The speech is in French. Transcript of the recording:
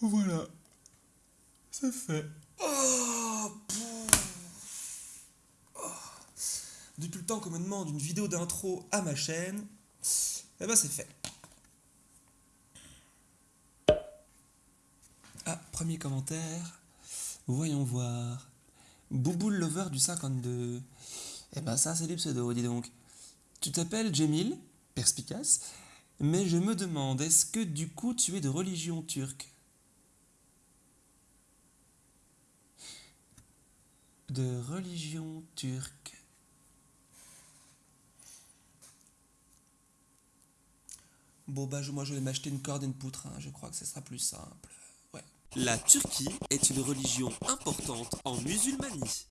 Voilà. C'est fait. Oh, oh. Depuis le temps qu'on me demande une vidéo d'intro à ma chaîne, eh ben c'est fait. Ah, premier commentaire. Voyons voir. Bouboule Lover du 52. Eh ben ça c'est du pseudo, dis donc. Tu t'appelles Jemil, perspicace, mais je me demande, est-ce que du coup tu es de religion turque? De religion turque. Bon bah moi je vais m'acheter une corde et une poutre, hein. je crois que ce sera plus simple. La Turquie est une religion importante en musulmanie.